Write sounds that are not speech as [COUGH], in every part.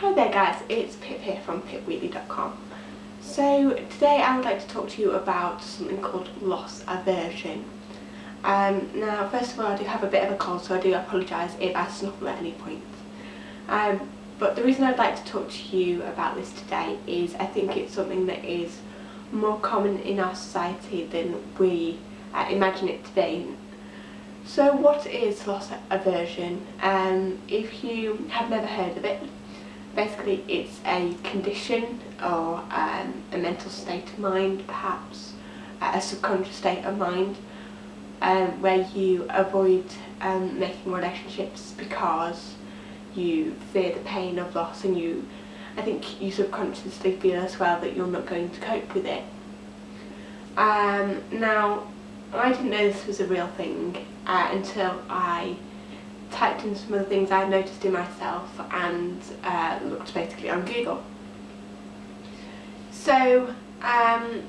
Hi there guys, it's Pip here from pipwheatley.com. So today I would like to talk to you about something called loss aversion. Um, now first of all I do have a bit of a cold so I do apologise if I snuffle at any point. Um, but the reason I'd like to talk to you about this today is I think it's something that is more common in our society than we uh, imagine it to be. So what is loss aversion? Um, if you have never heard of it, basically it's a condition or um, a mental state of mind perhaps, a subconscious state of mind um, where you avoid um, making relationships because you fear the pain of loss and you I think you subconsciously feel as well that you're not going to cope with it. Um, now I didn't know this was a real thing uh, until I typed in some of the things I've noticed in myself and uh, looked basically on Google. So, um,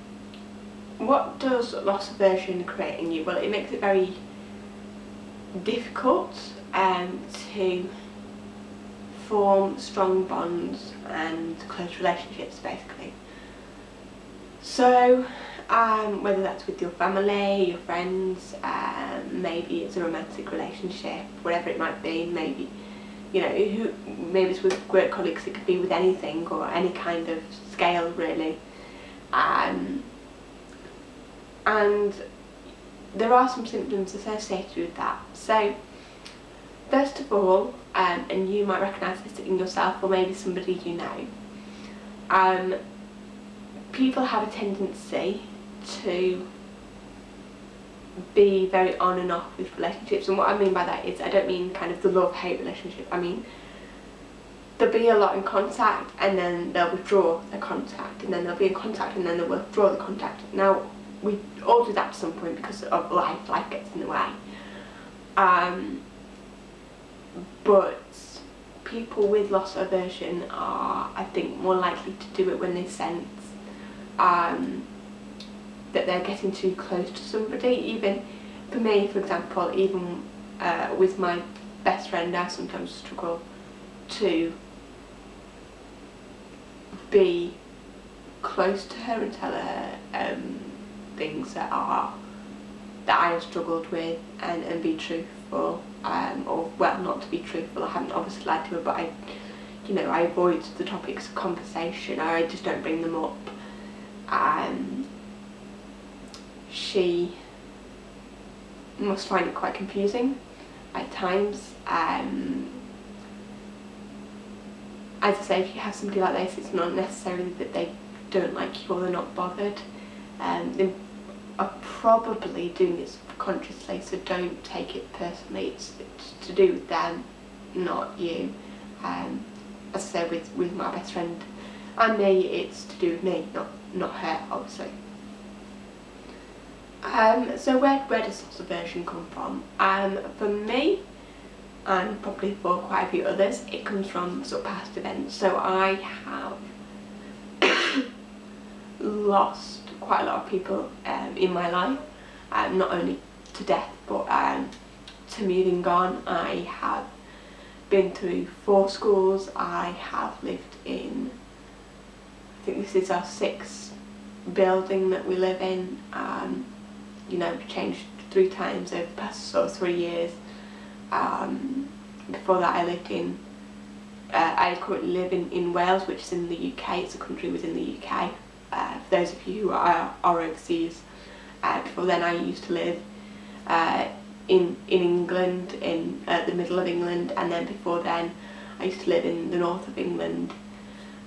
what does loss aversion create in you? Well, it makes it very difficult um, to form strong bonds and close relationships basically. So um, whether that's with your family, your friends, um, maybe it's a romantic relationship, whatever it might be, maybe you know, who, maybe it's with work colleagues, it could be with anything or any kind of scale really. Um, and there are some symptoms associated with that. So first of all, um, and you might recognise this in yourself or maybe somebody you know, um, people have a tendency to be very on and off with relationships and what I mean by that is I don't mean kind of the love-hate relationship, I mean there'll be a lot in contact and then they'll withdraw the contact and then they'll be in contact and then they'll withdraw the contact. Now we all do that to some point because of life, life gets in the way. Um, but people with loss aversion are I think more likely to do it when they sense um, that they're getting too close to somebody. Even for me for example even uh, with my best friend I sometimes struggle to be close to her and tell her um, things that are that I have struggled with and, and be truthful um, or well not to be truthful. I haven't obviously lied to her but I you know I avoid the topics of conversation I just don't bring them up. Um, she must find it quite confusing at times. Um, as I say, if you have somebody like this, it's not necessarily that they don't like you or they're not bothered. Um, they are probably doing it subconsciously, so don't take it personally. It's, it's to do with them, not you. Um, as I say, with, with my best friend and me, it's to do with me, not, not her, obviously. Um, so where, where does loss aversion come from? Um, for me, and probably for quite a few others, it comes from sort of past events. So I have [COUGHS] lost quite a lot of people um, in my life, um, not only to death but um, to moving on. I have been through four schools, I have lived in, I think this is our sixth building that we live in. Um, you know, changed three times over the past sort of three years. Um, before that I lived in, uh, I currently live in, in Wales, which is in the UK, it's a country within the UK. Uh, for those of you who are, are overseas, uh, before then I used to live uh, in, in England, in uh, the middle of England, and then before then I used to live in the north of England.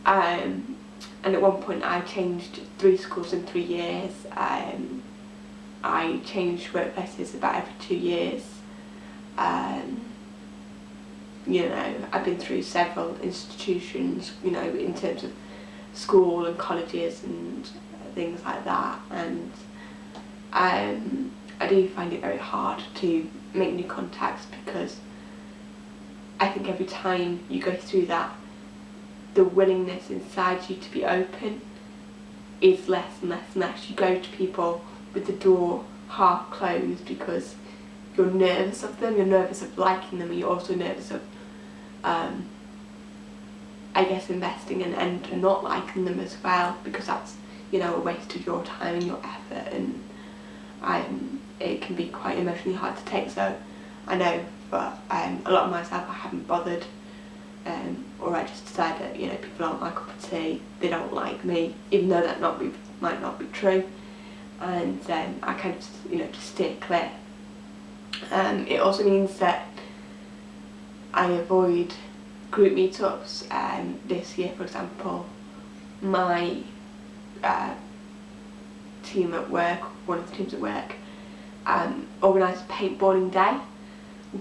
Um, and at one point I changed three schools in three years. Um, I change workplaces about every two years. Um, you know, I've been through several institutions, you know, in terms of school and colleges and things like that and um, I do find it very hard to make new contacts because I think every time you go through that the willingness inside you to be open is less and less and less. You go to people with the door half closed because you're nervous of them, you're nervous of liking them, and you're also nervous of, um, I guess investing and, and not liking them as well because that's you know a waste of your time and your effort and um, it can be quite emotionally hard to take so I know but um, a lot of myself I haven't bothered um, or I just decided, you know people aren't my cup of tea, they don't like me, even though that not be, might not be true, and um, I kind of you know just steer clear. Um, it also means that I avoid group meetups. Um, this year, for example, my uh, team at work, one of the teams at work, um, organised paintballing day,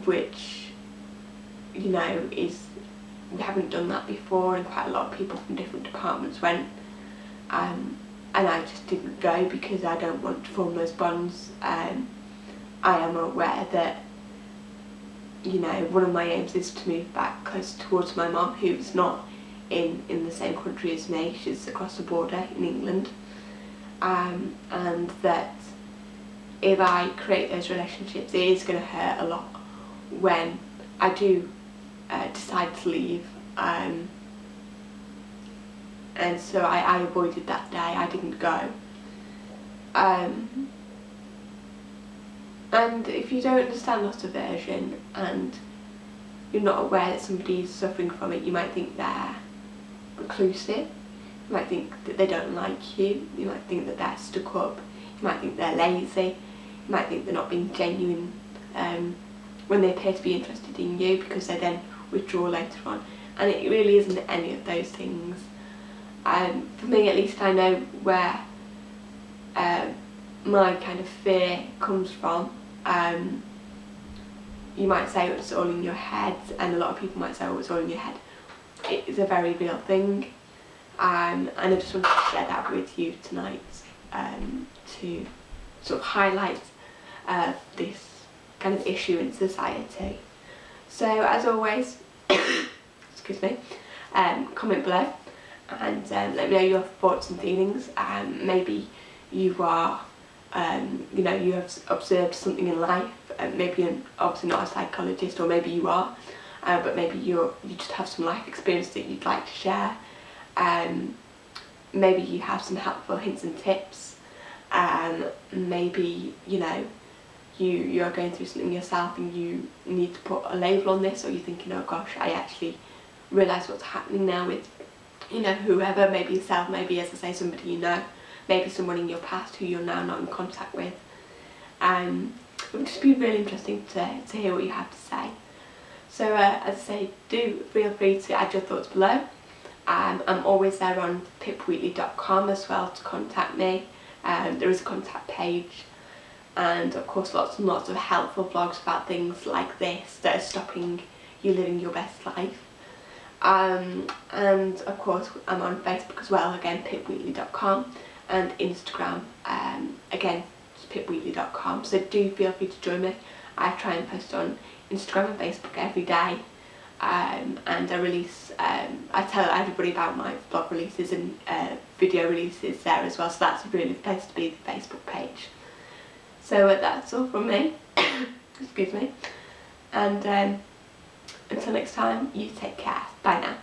which you know is we haven't done that before and quite a lot of people from different departments went um, and I just didn't go because I don't want to form those bonds. Um, I am aware that you know one of my aims is to move back close towards my mum who's not in in the same country as me, she's across the border in England. Um, and that if I create those relationships it is going to hurt a lot when I do uh, decide to leave. Um, and so I, I avoided that day, I didn't go. Um, and if you don't understand loss aversion and you're not aware that somebody's suffering from it, you might think they're reclusive, you might think that they don't like you, you might think that they're stuck up, you might think they're lazy, you might think they're not being genuine um, when they appear to be interested in you because they then withdraw later on. And it really isn't any of those things. Um, for me at least I know where um, my kind of fear comes from. Um, you might say it's all in your head and a lot of people might say oh it's all in your head. It is a very real thing um, and I just wanted to share that with you tonight um, to sort of highlight uh, this kind of issue in society. So as always [COUGHS] excuse me, um, comment below and um, let me know your thoughts and feelings. Um, maybe you are, um, you know, you have observed something in life, and maybe you're obviously not a psychologist, or maybe you are, uh, but maybe you're you just have some life experience that you'd like to share. Um, maybe you have some helpful hints and tips. Um, maybe you know you you are going through something yourself and you need to put a label on this, or you're thinking, oh gosh, I actually realise what's happening now with, you know, whoever, maybe yourself, maybe as I say, somebody you know, maybe someone in your past who you're now not in contact with. Um, it would just be really interesting to, to hear what you have to say. So uh, as I say, do feel free to add your thoughts below. Um, I'm always there on pipwheatley.com as well to contact me. Um, there is a contact page and of course lots and lots of helpful blogs about things like this that are stopping you living your best life. Um, and of course I'm on Facebook as well, again pipwheatley.com and Instagram, um, again pipwheatley.com so do feel free to join me. I try and post on Instagram and Facebook every day um, and I release, um, I tell everybody about my blog releases and uh, video releases there as well so that's really the place to be, the Facebook page. So uh, that's all from me, [COUGHS] excuse me, and um, until next time, you take care. Bye now.